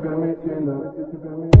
permitiendo.